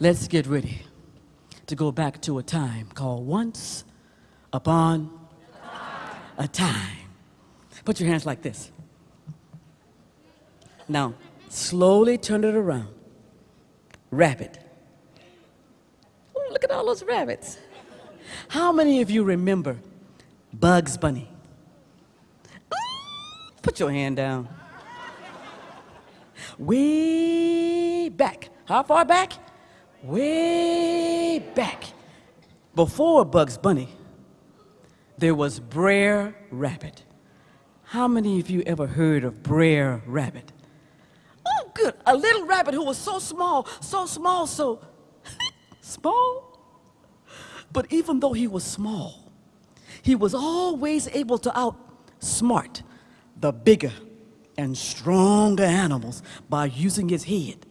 Let's get ready to go back to a time called Once Upon a Time. Put your hands like this. Now, slowly turn it around. Rabbit. Ooh, look at all those rabbits. How many of you remember Bugs Bunny? Put your hand down. Way back. How far back? Way back. Before Bugs Bunny, there was Brer Rabbit. How many of you ever heard of Brer Rabbit? Oh, good. A little rabbit who was so small, so small, so small. But even though he was small, he was always able to outsmart the bigger and stronger animals by using his head.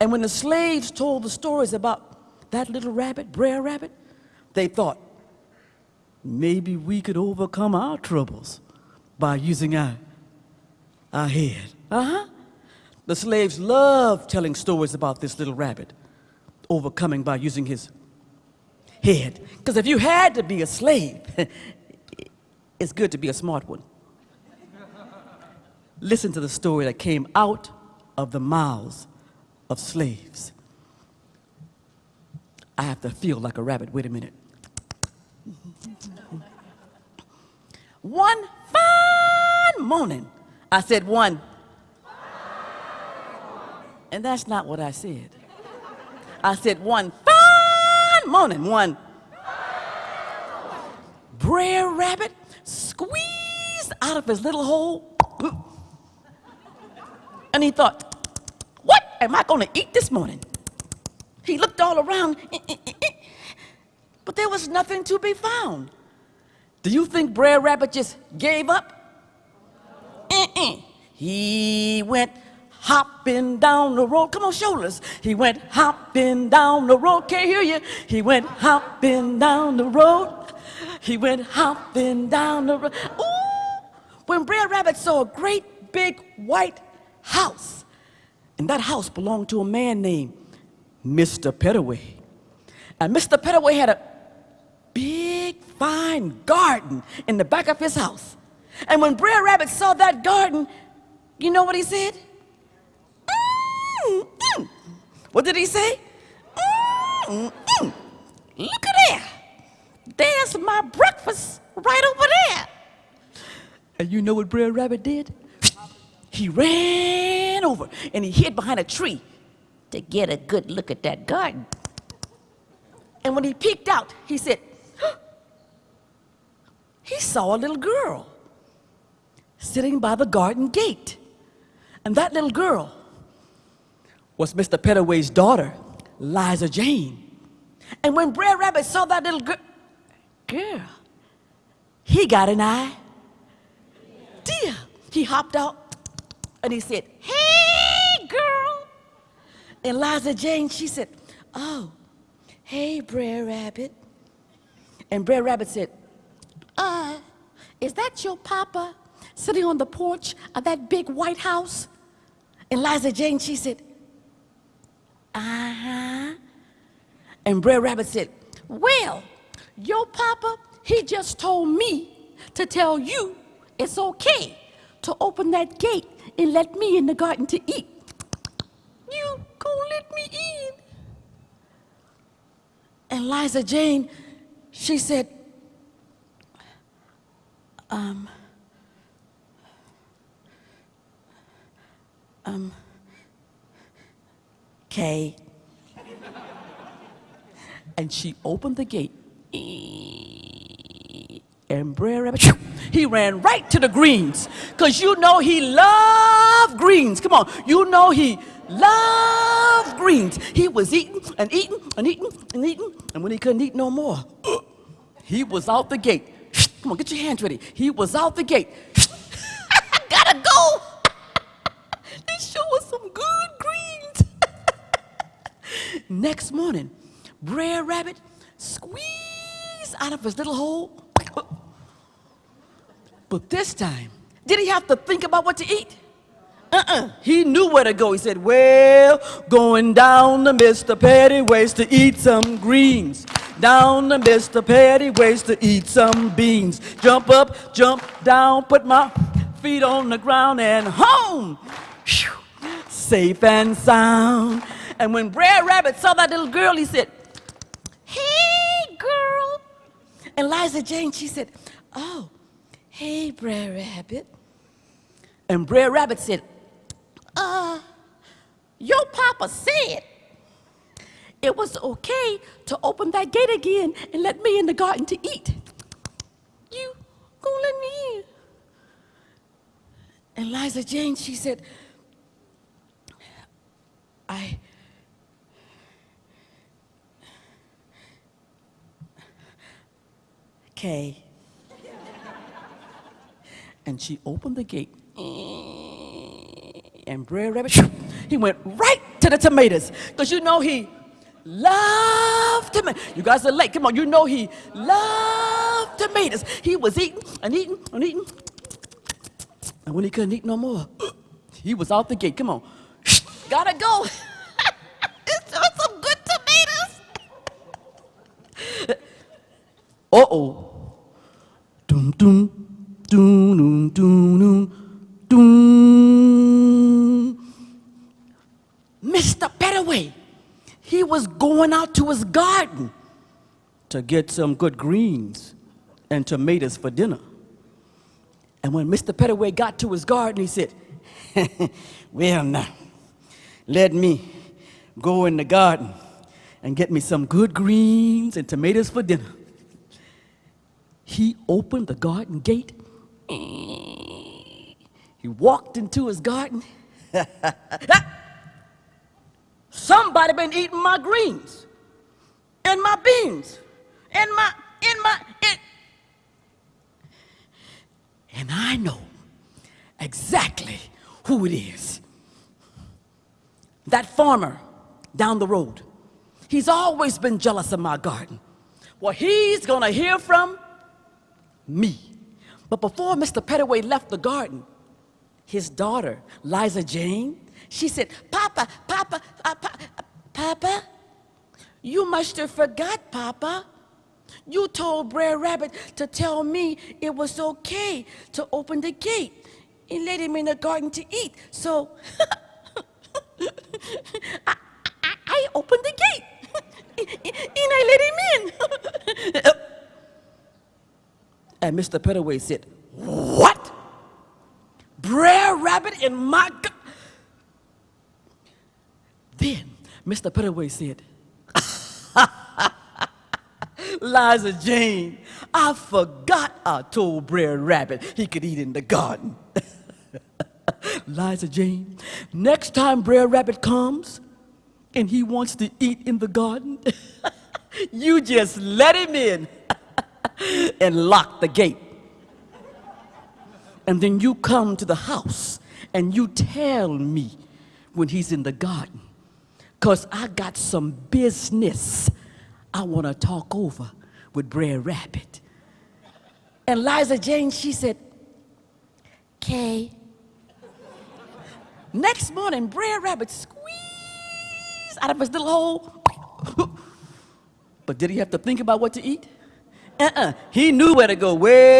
And when the slaves told the stories about that little rabbit, Brer Rabbit, they thought, maybe we could overcome our troubles by using our, our head. Uh-huh. The slaves loved telling stories about this little rabbit overcoming by using his head. Because if you had to be a slave, it's good to be a smart one. Listen to the story that came out of the mouths of slaves. I have to feel like a rabbit. Wait a minute. one fine morning, I said one. And that's not what I said. I said one fine morning, one. Brer Rabbit squeezed out of his little hole. And he thought, am I going to eat this morning? He looked all around, eh, eh, eh, but there was nothing to be found. Do you think Brer Rabbit just gave up? He went hopping down the road. Come on, shoulders. He went hopping down the road. Can't hear you. He went hopping down the road. He went hopping down the road. Ooh! When Brer Rabbit saw a great big white house, and that house belonged to a man named Mr. Pettaway. And Mr. Pettaway had a big, fine garden in the back of his house. And when Brer Rabbit saw that garden, you know what he said? Mm, mm. What did he say? Mm, mm. Look at there. There's my breakfast right over there. And you know what Brer Rabbit did? He ran over and he hid behind a tree to get a good look at that garden. And when he peeked out, he said, he saw a little girl sitting by the garden gate. And that little girl was Mr. Pettaway's daughter, Liza Jane. And when Brer Rabbit saw that little girl, girl, he got an eye. Dear, he hopped out and he said, hey, girl. And Liza Jane, she said, oh, hey, Brer Rabbit. And Brer Rabbit said, uh, is that your papa sitting on the porch of that big white house? And Liza Jane, she said, uh-huh. And Brer Rabbit said, well, your papa, he just told me to tell you it's okay to open that gate and let me in the garden to eat. Gonna let me in? And Liza Jane, she said, um, um, Kay. and she opened the gate. And Brer Rabbit, he ran right to the greens. Because you know he loved greens. Come on. You know he loved greens. He was eating and eating and eating and eating. And when he couldn't eat no more, he was out the gate. Come on, get your hands ready. He was out the gate. Gotta go. they show us some good greens. Next morning, Brer Rabbit squeezed out of his little hole but this time, did he have to think about what to eat? Uh-uh. He knew where to go. He said, Well, going down to Mr. Pettaway's to eat some greens. Down to Mr. Pettaway's to eat some beans. Jump up, jump down, put my feet on the ground and home. Phew. Safe and sound. And when Brer Rabbit saw that little girl, he said, Hey, girl. And Liza Jane, she said, Oh, hey, Brer Rabbit. And Brer Rabbit said, Uh, your papa said it was okay to open that gate again and let me in the garden to eat. You gonna let me in? And Liza Jane, she said, I. okay. and she opened the gate. And Brer Rabbit, he went right to the tomatoes. Because you know he loved tomatoes. You guys are late. Come on, you know he loved tomatoes. He was eating and eating and eating. And when he couldn't eat no more, he was out the gate. Come on. Gotta go. it's some good tomatoes. Uh-oh. Doom, doom, doom, doom, dum dum dum. Mr. Petaway, he was going out to his garden to get some good greens and tomatoes for dinner. And when Mr. Petaway got to his garden, he said, Well, now, let me go in the garden and get me some good greens and tomatoes for dinner. He opened the garden gate. He walked into his garden. Somebody been eating my greens and my beans and my in my in. And I know exactly who it is. That farmer down the road. He's always been jealous of my garden. Well, he's gonna hear from me. But before Mr. Petaway left the garden, his daughter, Liza Jane, she said, Papa, Papa, pa Papa, you must have forgot, Papa. You told Brer Rabbit to tell me it was okay to open the gate and let him in the garden to eat. So I, I, I opened the gate and I let him in. and Mr. Petaway said, What? Brer Rabbit in my? Then Mr. Petaway said, Liza Jane, I forgot I told Brer Rabbit he could eat in the garden. Liza Jane, next time Brer Rabbit comes and he wants to eat in the garden, you just let him in and lock the gate. And then you come to the house and you tell me when he's in the garden because I got some business I want to talk over with Brer Rabbit. And Liza Jane, she said, Kay. Next morning, Brer Rabbit squeezed out of his little hole. but did he have to think about what to eat? Uh-uh. He knew where to go. Where